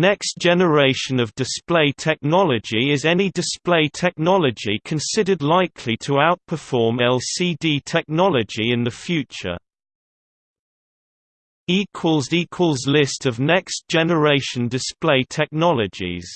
Next generation of display technology is any display technology considered likely to outperform LCD technology in the future. List of next generation display technologies